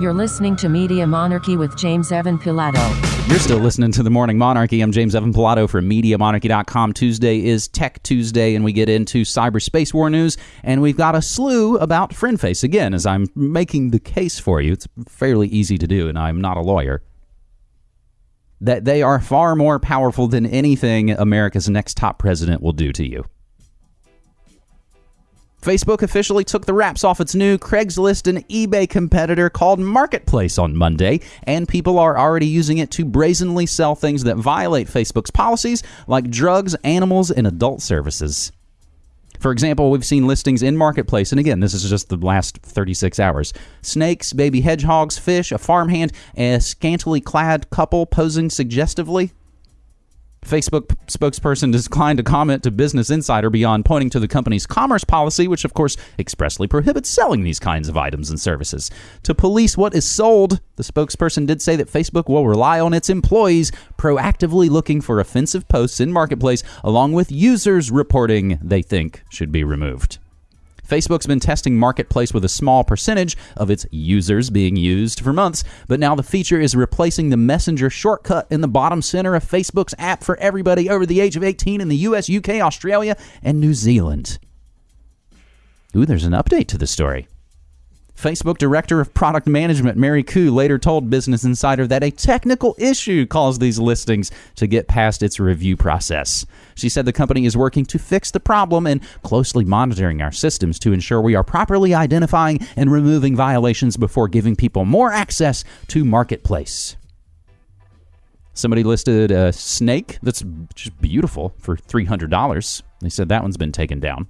You're listening to Media Monarchy with James Evan Pilato. You're still listening to the Morning Monarchy. I'm James Evan Pilato from MediaMonarchy.com. Tuesday is Tech Tuesday, and we get into cyberspace war news. And we've got a slew about FriendFace again, as I'm making the case for you. It's fairly easy to do, and I'm not a lawyer. That they are far more powerful than anything America's next top president will do to you. Facebook officially took the wraps off its new Craigslist and eBay competitor called Marketplace on Monday, and people are already using it to brazenly sell things that violate Facebook's policies, like drugs, animals, and adult services. For example, we've seen listings in Marketplace, and again, this is just the last 36 hours snakes, baby hedgehogs, fish, a farmhand, a scantily clad couple posing suggestively. Facebook spokesperson declined to comment to Business Insider beyond pointing to the company's commerce policy, which of course expressly prohibits selling these kinds of items and services. To police what is sold, the spokesperson did say that Facebook will rely on its employees proactively looking for offensive posts in Marketplace, along with users reporting they think should be removed. Facebook's been testing Marketplace with a small percentage of its users being used for months, but now the feature is replacing the Messenger shortcut in the bottom center of Facebook's app for everybody over the age of 18 in the US, UK, Australia, and New Zealand. Ooh, there's an update to the story. Facebook Director of Product Management Mary Ku later told Business Insider that a technical issue caused these listings to get past its review process. She said the company is working to fix the problem and closely monitoring our systems to ensure we are properly identifying and removing violations before giving people more access to Marketplace. Somebody listed a snake that's just beautiful for $300. They said that one's been taken down.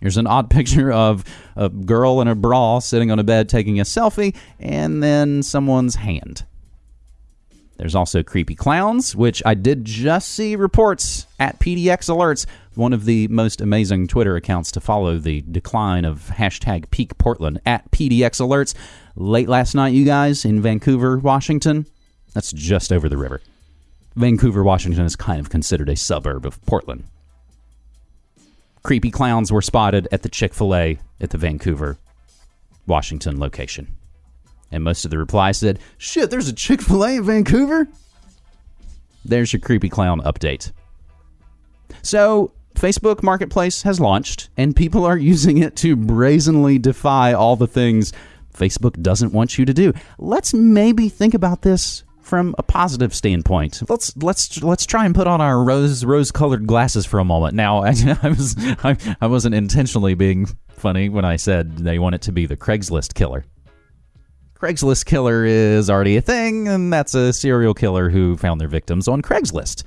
Here's an odd picture of a girl in a bra sitting on a bed taking a selfie, and then someone's hand. There's also creepy clowns, which I did just see reports at PDX Alerts, one of the most amazing Twitter accounts to follow the decline of hashtag peak Portland at PDX Alerts. Late last night, you guys, in Vancouver, Washington. That's just over the river. Vancouver, Washington is kind of considered a suburb of Portland creepy clowns were spotted at the Chick fil A at the Vancouver, Washington location. And most of the replies said, Shit, there's a Chick fil A in Vancouver? There's your creepy clown update. So, Facebook Marketplace has launched, and people are using it to brazenly defy all the things Facebook doesn't want you to do. Let's maybe think about this from a positive standpoint. Let's let's let's try and put on our rose rose colored glasses for a moment. Now, I, I was I, I wasn't intentionally being funny when I said they want it to be the Craigslist killer. Craigslist killer is already a thing, and that's a serial killer who found their victims on Craigslist.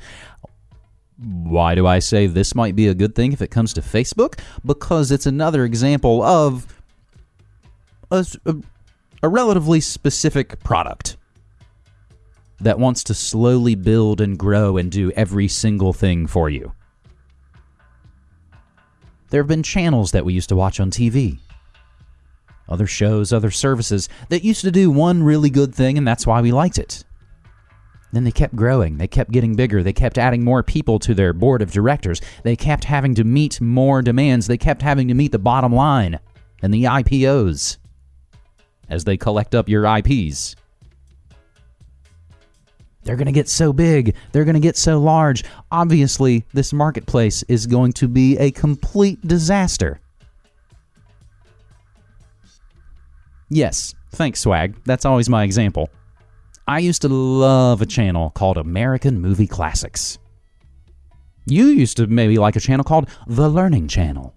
Why do I say this might be a good thing if it comes to Facebook? Because it's another example of a, a, a relatively specific product that wants to slowly build and grow and do every single thing for you. There have been channels that we used to watch on TV, other shows, other services that used to do one really good thing, and that's why we liked it. Then they kept growing, they kept getting bigger, they kept adding more people to their board of directors, they kept having to meet more demands, they kept having to meet the bottom line and the IPOs as they collect up your IPs. They're going to get so big. They're going to get so large. Obviously, this marketplace is going to be a complete disaster. Yes, thanks, Swag. That's always my example. I used to love a channel called American Movie Classics. You used to maybe like a channel called The Learning Channel.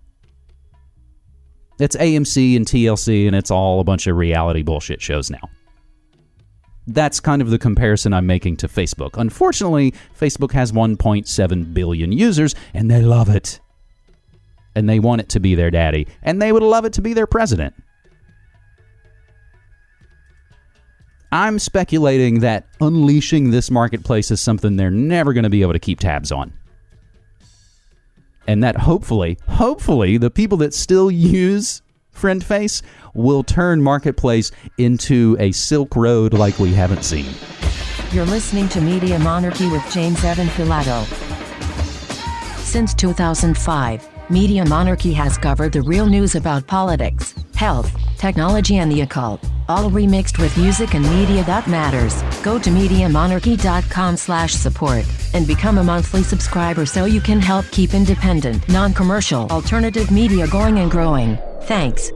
It's AMC and TLC, and it's all a bunch of reality bullshit shows now that's kind of the comparison I'm making to Facebook. Unfortunately, Facebook has 1.7 billion users and they love it. And they want it to be their daddy, and they would love it to be their president. I'm speculating that unleashing this marketplace is something they're never going to be able to keep tabs on. And that hopefully, hopefully, the people that still use FriendFace will turn Marketplace into a Silk Road like we haven't seen. You're listening to Media Monarchy with James Evan Pilato. Since 2005, Media Monarchy has covered the real news about politics, health, technology and the occult, all remixed with music and media that matters. Go to MediaMonarchy.com slash support and become a monthly subscriber so you can help keep independent, non-commercial, alternative media going and growing. Thanks.